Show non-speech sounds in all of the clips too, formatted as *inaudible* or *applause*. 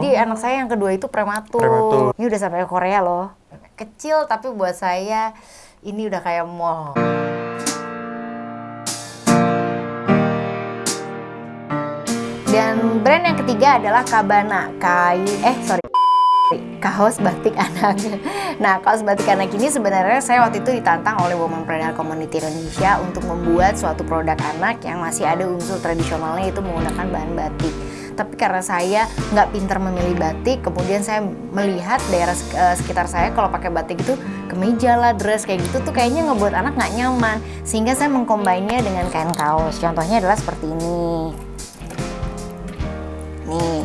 Jadi anak saya yang kedua itu prematur. Prematur. Ini udah sampai Korea loh. Kecil tapi buat saya ini udah kayak mall. Dan brand yang ketiga adalah Kabana, kain eh sorry kaos batik anak. *laughs* Nah, kaos batik anak ini sebenarnya saya waktu itu ditantang oleh Womanpreneur Community Indonesia untuk membuat suatu produk anak yang masih ada unsur tradisionalnya itu menggunakan bahan batik. Tapi karena saya nggak pintar memilih batik, kemudian saya melihat daerah eh, sekitar saya kalau pakai batik itu kemeja lah, dress kayak gitu tuh kayaknya ngebuat anak nggak nyaman. Sehingga saya mengkombinnya dengan kain kaos. Contohnya adalah seperti ini. Nih.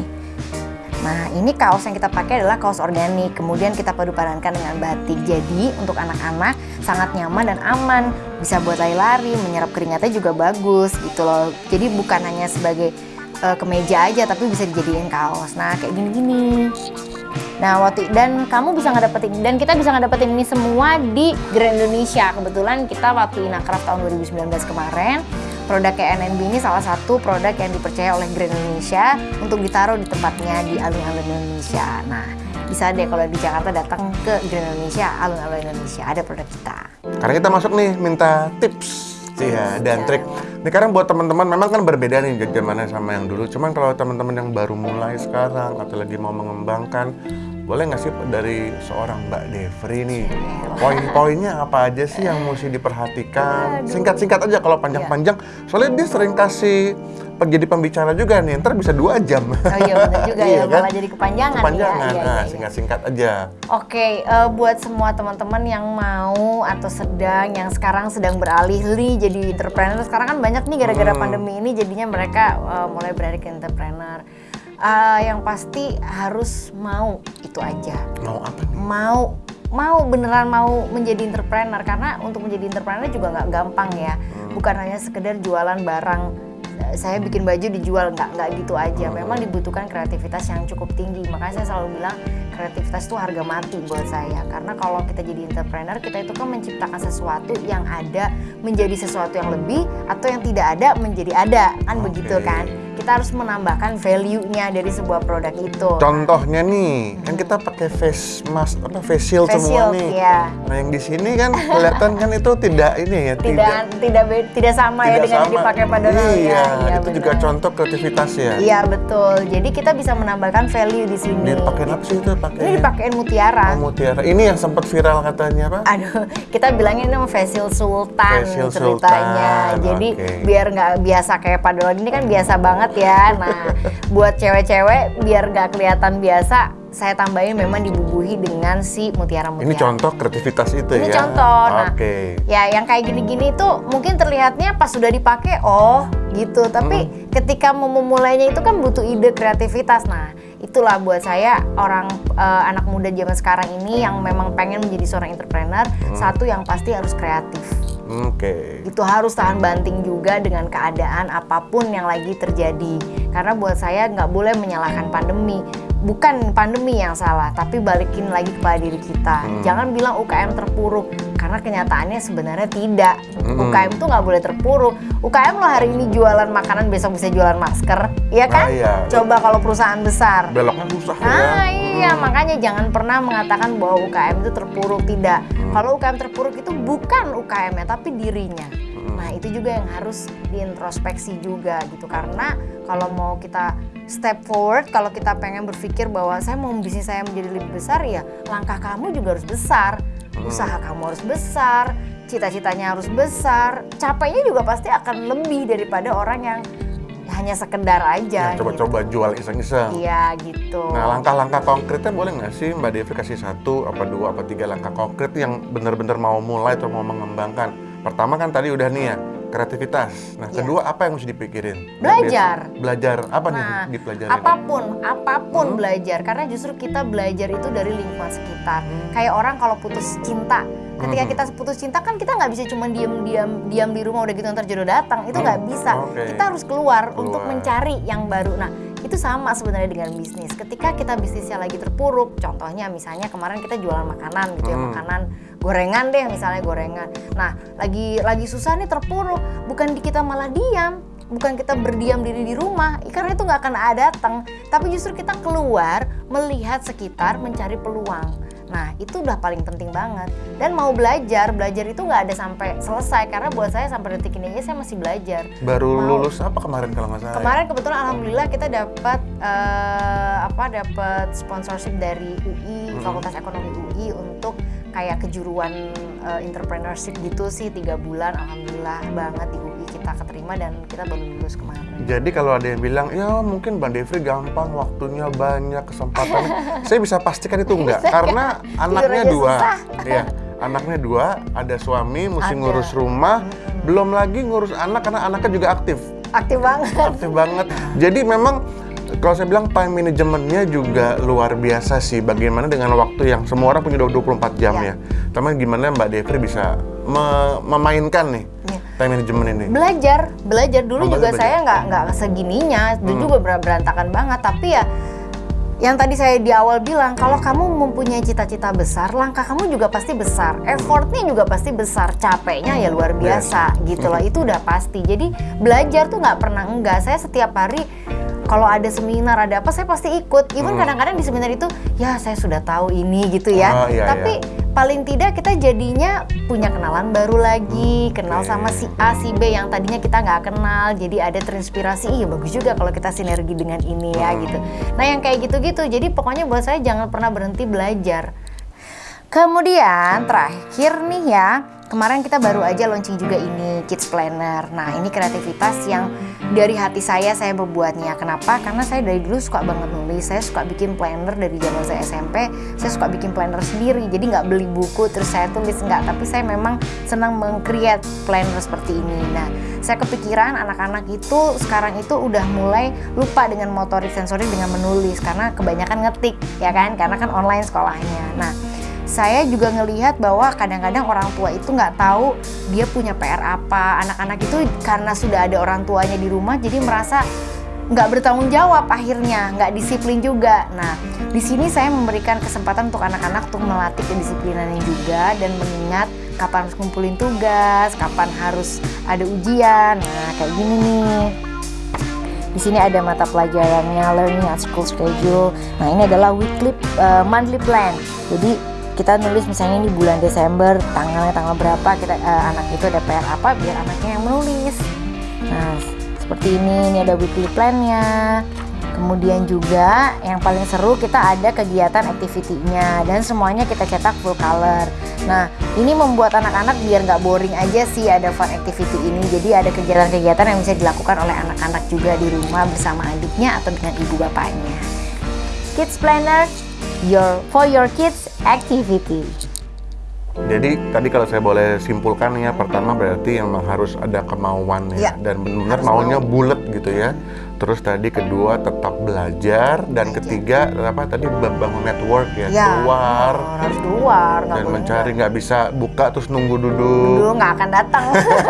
Nah, ini kaos yang kita pakai adalah kaos organik. Kemudian kita padupadankan dengan batik. Jadi, untuk anak-anak sangat nyaman dan aman. Bisa buat lari-lari, menyerap keringatnya juga bagus gitu loh. Jadi bukan hanya sebagai eh, kemeja aja tapi bisa dijadiin kaos. Nah, kayak gini-gini. Nah, waktu dan kamu bisa ngedapetin dan kita bisa ngedapetin ini semua di Grand Indonesia. Kebetulan kita waktu Inakraf tahun 2019 kemarin, produk KNNB ini salah satu produk yang dipercaya oleh Grand Indonesia untuk ditaruh di tempatnya di alun-alun Indonesia. Nah, bisa deh kalau di Jakarta datang ke Grand Indonesia, alun-alun Indonesia ada produk kita. Karena kita masuk nih minta tips Iya, dan trik. Ini sekarang buat teman-teman memang kan berbeda nih zamannya sama yang dulu. Cuman kalau teman-teman yang baru mulai sekarang atau lagi mau mengembangkan, boleh nggak sih dari seorang Mbak Devri nih, poin-poinnya apa aja sih yang mesti diperhatikan? Singkat-singkat aja kalau panjang-panjang. Soalnya dia sering kasih jadi pembicara juga nih, ntar bisa dua jam. Oh iya benar juga *laughs* Iya ya, kan? malah jadi kepanjangan, Kepanjangan, ya. Nah iya, iya. singkat-singkat aja. Oke, eh, buat semua teman-teman yang mau atau sedang yang sekarang sedang beralih nih jadi entrepreneur. Sekarang kan banyak nih gara-gara Hmm. pandemi ini jadinya mereka eh, mulai beralih ke entrepreneur. Eh, yang pasti harus mau itu aja. Mau apa nih? Mau mau beneran mau menjadi entrepreneur karena untuk menjadi entrepreneur juga nggak gampang ya. Hmm. Bukan hanya sekedar jualan barang saya bikin baju dijual nggak nggak gitu aja. Memang dibutuhkan kreativitas yang cukup tinggi. Makanya saya selalu bilang kreativitas itu harga mati buat saya. Karena kalau kita jadi entrepreneur, kita itu kan menciptakan sesuatu yang ada menjadi sesuatu yang lebih atau yang tidak ada menjadi ada. Kan Oke. begitu kan? Kita harus menambahkan value-nya dari sebuah produk itu. Contohnya nih, kan kita pakai face mask apa face shield Face semua shield, nih. iya. Nah, yang di sini kan *laughs* kelihatan kan itu tidak ini ya, tidak tidak be- tidak sama ya tidak dengan yang sama. dipakai pada Donald Iya, ya. itu juga benar. contoh kreativitas ya. Iya betul. Jadi kita bisa menambahkan value di sini. Dipakein apa sih itu? Pakai Ini dipakein mutiara. Oh, mutiara. Ini yang sempat viral katanya apa? Aduh, kita bilangnya ini facial sultan Facial ceritanya. sultan, Jadi oke. biar nggak biasa kayak padahal ini kan biasa banget ya. Nah, buat cewek-cewek biar nggak kelihatan biasa, saya tambahin memang dibubuhi dengan si mutiara-mutiara. Ini contoh kreativitas itu Ini ya. contoh. Nah, Oke. ya yang kayak gini-gini tuh mungkin terlihatnya pas sudah dipakai oh gitu. Tapi Hmm. ketika mau memulainya itu kan butuh ide kreativitas. Nah, itulah buat saya orang eh, anak muda zaman sekarang ini yang memang pengen menjadi seorang entrepreneur, Hmm. satu yang pasti harus kreatif. Oke. Itu harus tahan banting juga dengan keadaan apa pun yang lagi terjadi. Karena buat saya nggak boleh menyalahkan pandemi. Bukan pandemi yang salah, tapi balikin lagi kepada diri kita. Hmm. Jangan bilang UKM terpuruk, karena kenyataannya sebenarnya tidak. Hmm. UKM tuh nggak boleh terpuruk. UKM lo hari ini jualan makanan, besok bisa jualan masker, iya kan? Ah, iya. Coba kalau perusahaan besar. Beloknya susah ya. Nah iya makanya jangan pernah mengatakan bahwa UKM itu terpuruk tidak. Kalau UKM terpuruk itu bukan UKM-nya tapi dirinya. Nah itu juga yang harus diintrospeksi juga gitu karena kalau mau kita step forward, kalau kita pengen berpikir bahwa saya mau bisnis saya menjadi lebih besar ya langkah kamu juga harus besar, usaha kamu harus besar, cita-citanya harus besar, capeknya juga pasti akan lebih daripada orang yang hanya sekedar aja. Ya, coba-coba jual iseng-iseng. Gitu. Iya gitu. Nah, langkah-langkah konkretnya boleh nggak sih Mbak Devi kasih satu, apa dua, apa tiga langkah konkret yang benar-benar mau mulai atau mau mengembangkan? Pertama kan tadi udah nih ya, kreativitas. Nah, Iya. kedua apa yang mesti dipikirin? Belajar. Biasa- Belajar. Apa nih Nah, dipelajarin? apa pun, apa pun Hmm. belajar karena justru kita belajar itu dari lingkungan sekitar. Hmm. Kayak orang kalau putus cinta, ketika Mhm. kita putus cinta kan kita nggak bisa cuma diam-diam diam di rumah udah gitu ntar jodoh datang. Itu Hmm, nggak bisa. oke. Kita harus keluar, untuk Keluar. mencari yang baru. Nah, itu sama sebenarnya dengan bisnis. Ketika kita bisnisnya lagi terpuruk, contohnya misalnya kemarin kita jualan makanan gitu ya, Hmm. makanan gorengan deh misalnya gorengan. Nah, lagi lagi susah nih terpuruk, bukan di kita malah diam, bukan kita berdiam diri di rumah, karena itu nggak akan ada datang. Tapi justru kita keluar, melihat sekitar, mencari peluang. Nah itu udah paling penting banget. Dan mau belajar, belajar itu nggak ada sampai selesai karena buat saya sampai detik ini aja saya masih belajar. Baru Mau- lulus apa kemarin kalau nggak salah? ya? Kemarin kebetulan alhamdulillah kita dapat eh, apa dapat sponsorship dari UI Fakultas Ekonomi UI untuk kayak kejuruan eh, entrepreneurship gitu sih tiga bulan alhamdulillah banget di UI kita keterima dan kita baru lulus kemarin. Jadi kalau ada yang bilang, ya mungkin Bang Devri gampang, waktunya banyak, kesempatannya. *laughs* saya bisa pastikan itu enggak, karena anaknya dua. Iya, anaknya dua, ada suami, mesti Ada. ngurus rumah, belum lagi ngurus anak karena anaknya juga aktif. Aktif banget. Aktif banget. Jadi memang kalau saya bilang time manajemennya juga luar biasa sih. Bagaimana dengan waktu yang semua orang punya 24 jam Ya. ya. Tapi gimana Mbak Devri bisa me- memainkan nih Ya. Time management ini? belajar. Belajar. Dulu Oh, juga belajar. saya nggak nggak segininya. Dulu Hmm. juga ber- berantakan banget. Tapi ya yang tadi saya di awal bilang kalau kamu mempunyai cita-cita besar langkah kamu juga pasti besar. Effortnya juga pasti besar. Capeknya ya luar biasa gitu loh. Itu udah pasti. Jadi belajar tuh nggak pernah enggak. Saya setiap hari kalau ada seminar ada apa saya pasti ikut. Even Hmm. kadang-kadang di seminar itu ya saya sudah tahu ini gitu ya. Oh, iya, tapi iya. Paling tidak kita jadinya punya kenalan baru lagi, kenal sama si A, si B yang tadinya kita nggak kenal, jadi ada terinspirasi. Iya bagus juga kalau kita sinergi dengan ini ya Hmm. gitu. Nah yang kayak gitu-gitu, jadi pokoknya buat saya jangan pernah berhenti belajar. Kemudian terakhir nih ya, kemarin kita baru aja launching juga ini Kids Planner. Nah ini kreativitas yang dari hati saya saya membuatnya. Kenapa? Karena saya dari dulu suka banget nulis. Saya suka bikin planner dari zaman saya SMP. Saya suka bikin planner sendiri. Jadi nggak beli buku terus saya tulis nggak. Tapi saya memang senang meng-create planner seperti ini. Nah saya kepikiran anak-anak itu sekarang itu udah mulai lupa dengan motorik sensorik dengan menulis karena kebanyakan ngetik ya kan karena kan online sekolahnya. Nah saya juga ngelihat bahwa kadang-kadang orang tua itu nggak tahu dia punya PR apa. Anak-anak itu karena sudah ada orang tuanya di rumah jadi merasa nggak bertanggung jawab akhirnya, nggak disiplin juga. Nah, di sini saya memberikan kesempatan untuk anak-anak untuk melatih kedisiplinannya juga dan mengingat kapan harus kumpulin tugas, kapan harus ada ujian. Nah, kayak gini nih. Di sini ada mata pelajarannya learning at school schedule. Nah, ini adalah weekly uh, monthly plan. Jadi kita nulis misalnya ini bulan Desember tanggalnya tanggal berapa kita uh, anak itu ada PR apa biar anaknya yang menulis. Nah, seperti ini ini ada weekly plan-nya. Kemudian juga yang paling seru kita ada kegiatan activity-nya dan semuanya kita cetak full color. Nah ini membuat anak-anak biar nggak boring aja sih ada fun activity ini. Jadi ada kegiatan-kegiatan yang bisa dilakukan oleh anak-anak juga di rumah bersama adiknya atau dengan ibu bapaknya. Kids Planner, your for your kids activity. Jadi tadi kalau saya boleh simpulkan ya, pertama berarti memang harus ada kemauan ya, Ya, dan benar-benar maunya mau. bulat gitu ya. Terus tadi kedua tetap belajar dan ketiga apa tadi bangun network ya, Ya, keluar harus keluar, dan mencari nggak bisa buka terus nunggu duduk. dulu nggak akan datang.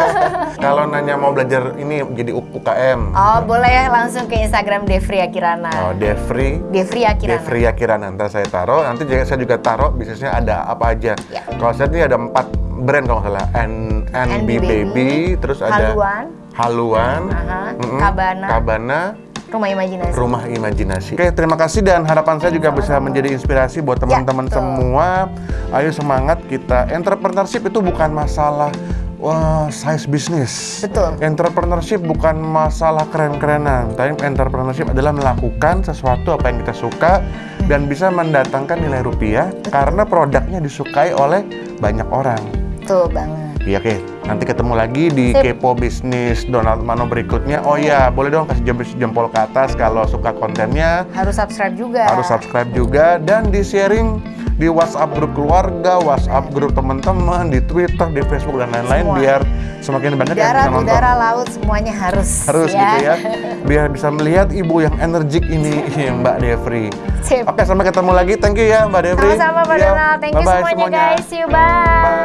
*laughs* Kalau nanya mau belajar ini jadi UKM. oh boleh ya langsung ke Instagram Devri Akirana. Oh, Devri Devri Akirana. Devri Akirana ntar saya taruh nanti juga saya juga taruh bisnisnya ada apa aja Ya. kalau saya ini ada empat brand kalau nggak salah N NB NB Baby, Baby, terus ada Haluan, Haluan Aha, mm-mm, Kabana. Kabana Rumah Imajinasi. Rumah Imajinasi Oke terima kasih dan harapan saya juga bisa menjadi inspirasi buat teman-teman betul. semua ayo semangat kita entrepreneurship itu bukan masalah Wah, size bisnis. Betul. Entrepreneurship bukan masalah keren-kerenan, tapi entrepreneurship adalah melakukan sesuatu apa yang kita suka dan bisa mendatangkan nilai rupiah karena produknya disukai oleh banyak orang. Betul banget. Iya, oke. Nanti ketemu lagi di Sip. Kepo Bisnis Donald Mano berikutnya. Oh ya, boleh dong kasih jempol, jempol ke atas kalau suka kontennya. Harus subscribe juga. Harus subscribe juga dan di sharing di WhatsApp grup keluarga, WhatsApp grup teman-teman, di Twitter, di Facebook dan lain-lain biar semakin banyak yang Darat, bisa nonton. udara, laut semuanya harus. Harus gitu ya. *laughs* Biar bisa melihat ibu yang energik ini *laughs* Mbak Devri. Sip. Oke, sampai ketemu lagi. Thank you ya Mbak Devri. Sama-sama Pak Iya. Donald. Thank you Bye-bye semuanya, guys. See you. Bye. Bye.